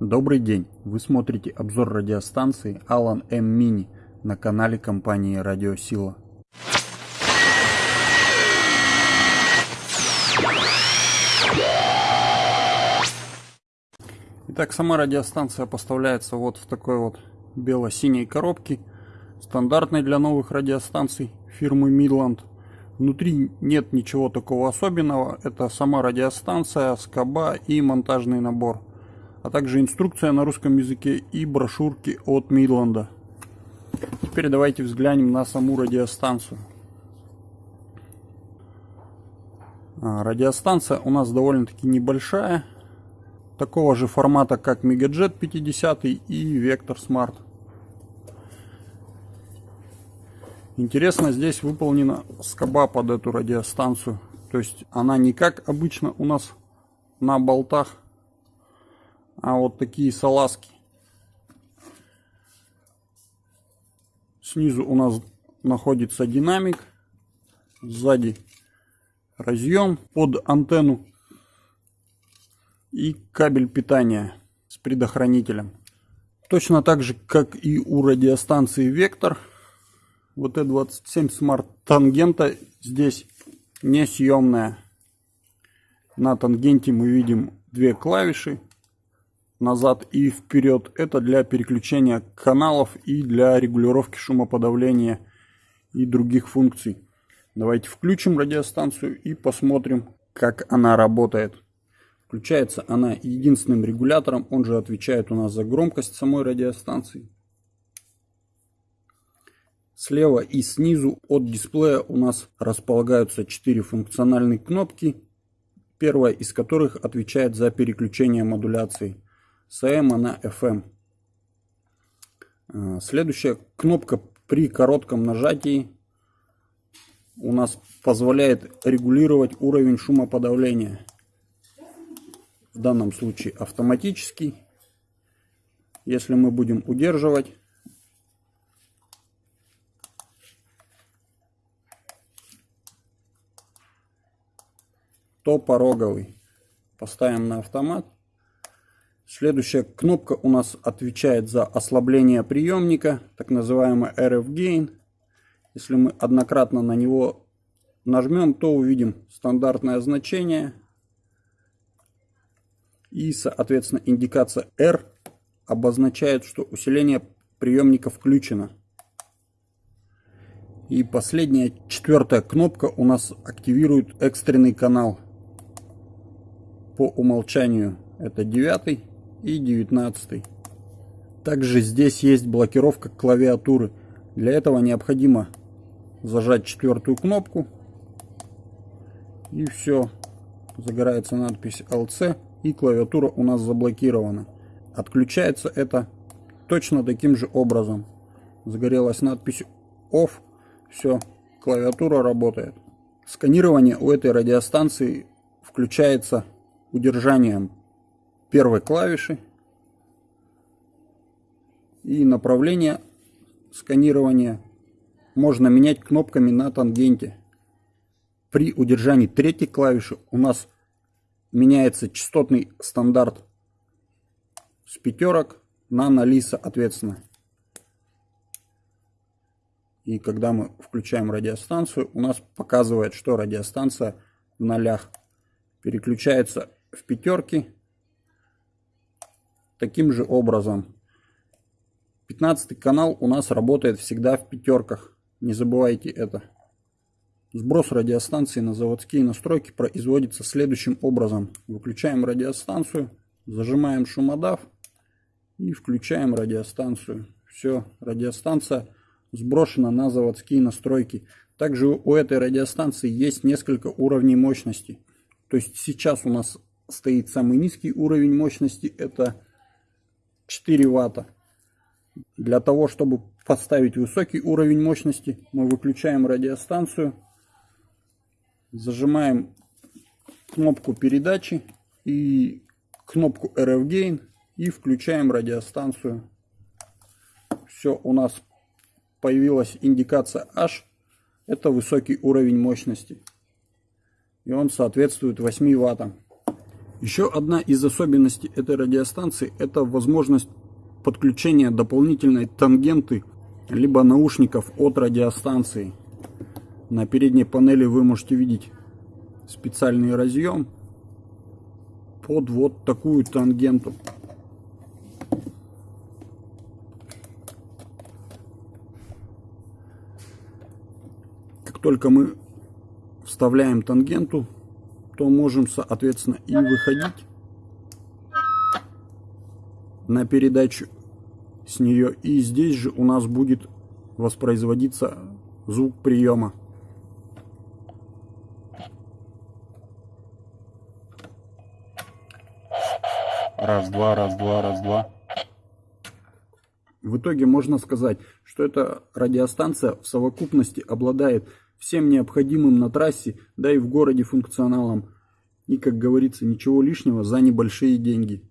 Добрый день! Вы смотрите обзор радиостанции Alan M Mini на канале компании Радиосила. Итак, сама радиостанция поставляется вот в такой вот бело-синей коробке, стандартной для новых радиостанций фирмы Midland. Внутри нет ничего такого особенного, это сама радиостанция, скоба и монтажный набор – а также инструкция на русском языке и брошюрки от Мидланда. Теперь давайте взглянем на саму радиостанцию. А, радиостанция у нас довольно-таки небольшая, такого же формата, как Megajet 50 и Vector Smart. Интересно, здесь выполнена скоба под эту радиостанцию. То есть она не как обычно у нас на болтах, а вот такие салазки. Снизу у нас находится динамик, сзади разъем под антенну и кабель питания с предохранителем. Точно так же, как и у радиостанции Вектор, вот T27 Smart тангента здесь несъемная. На тангенте мы видим две клавиши назад и вперед. Это для переключения каналов и для регулировки шумоподавления и других функций. Давайте включим радиостанцию и посмотрим, как она работает. Включается она единственным регулятором, он же отвечает у нас за громкость самой радиостанции. Слева и снизу от дисплея у нас располагаются 4 функциональные кнопки, первая из которых отвечает за переключение модуляции с AM на FM. А, следующая кнопка при коротком нажатии у нас позволяет регулировать уровень шумоподавления. В данном случае автоматический. Если мы будем удерживать, то пороговый. Поставим на автомат. Следующая кнопка у нас отвечает за ослабление приемника, так называемый RF Gain. Если мы однократно на него нажмем, то увидим стандартное значение. И, соответственно, индикация R обозначает, что усиление приемника включено. И последняя, четвертая кнопка у нас активирует экстренный канал. По умолчанию это девятый и 19. Также здесь есть блокировка клавиатуры. Для этого необходимо зажать четвертую кнопку. И все. Загорается надпись LC и клавиатура у нас заблокирована. Отключается это точно таким же образом. Загорелась надпись OFF. Все, клавиатура работает. Сканирование у этой радиостанции включается удержанием первой клавиши и направление сканирования можно менять кнопками на тангенте. При удержании третьей клавиши у нас меняется частотный стандарт с пятерок на ноли соответственно. И когда мы включаем радиостанцию, у нас показывает, что радиостанция в нолях. Переключается в пятерки таким же образом. 15 канал у нас работает всегда в пятерках. Не забывайте это. Сброс радиостанции на заводские настройки производится следующим образом. Выключаем радиостанцию, зажимаем шумодав и включаем радиостанцию. Все, радиостанция сброшена на заводские настройки. Также у этой радиостанции есть несколько уровней мощности. То есть сейчас у нас стоит самый низкий уровень мощности, это 4 ватта. Для того, чтобы поставить высокий уровень мощности, мы выключаем радиостанцию, зажимаем кнопку передачи и кнопку RF Gain и включаем радиостанцию. Все, у нас появилась индикация H. Это высокий уровень мощности. И он соответствует 8 ваттам. Еще одна из особенностей этой радиостанции – это возможность подключения дополнительной тангенты либо наушников от радиостанции. На передней панели вы можете видеть специальный разъем под вот такую тангенту. Как только мы вставляем тангенту, то можем, соответственно, и выходить на передачу с нее. И здесь же у нас будет воспроизводиться звук приема. Раз, два, раз, два, раз, два. В итоге можно сказать, что эта радиостанция в совокупности обладает всем необходимым на трассе, да и в городе функционалом. И, как говорится, ничего лишнего за небольшие деньги.